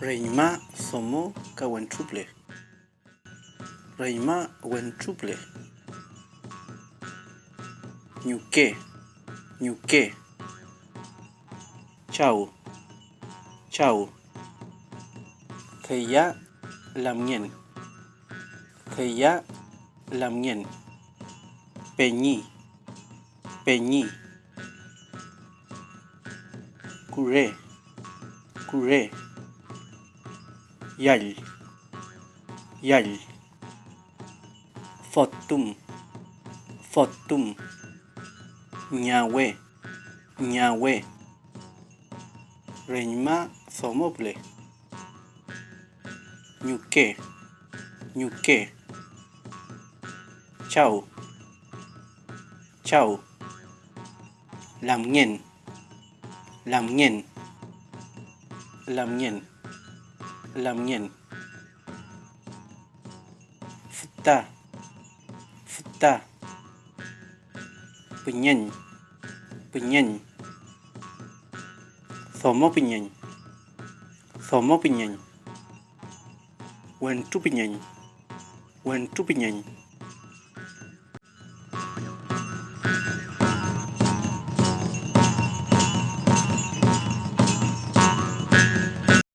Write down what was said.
Reima somo kawenchuple. Reima wenchuple. nyuke, nyuke, Chau. Chau. Theya lamien. Theya lamien. Peñi. Peñi. Curé. Curé. Yal. Yal. Fotum. Fotum. Ñahue. Ñahue. Reñma somople. Ñuque. Ñuque. Chau. Chau. Làm nghiền. Làm nghiền. Làm nghiền. lamian seta. Seta. Penyen. Penyen. Somo penyen. Somo penyen. Wentu penyen. Wentu penyen.